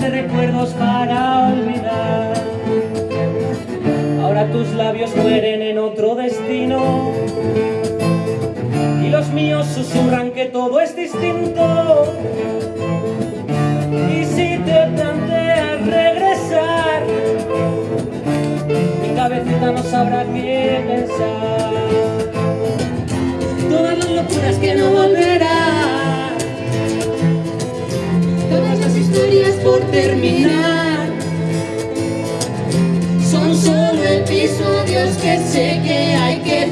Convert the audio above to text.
de recuerdos para olvidar. Ahora tus labios mueren en otro destino y los míos susurran que todo es distinto. Dios que sé que hay que